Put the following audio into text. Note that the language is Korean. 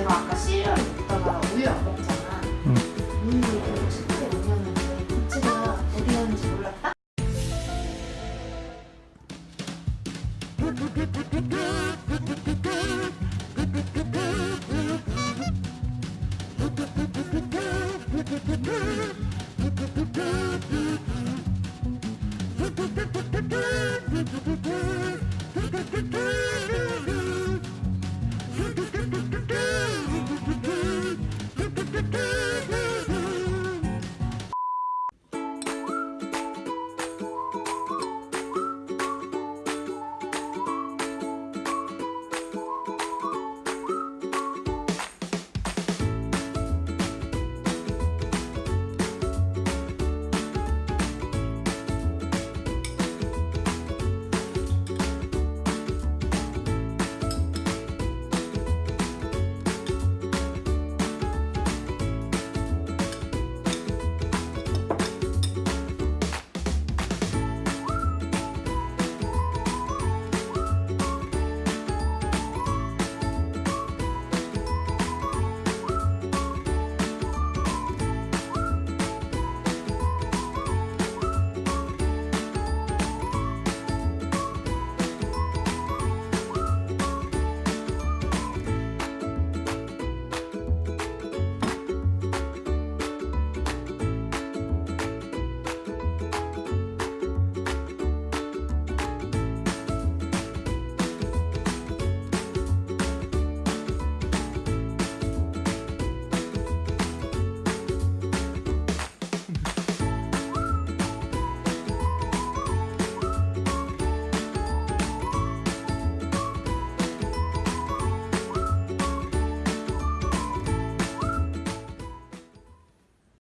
내가 아까 시리얼 먹다가 우유 안 먹잖아. 응. 우유 이렇게 치트에 올렸는데 부치가 어디 갔는지 몰랐다?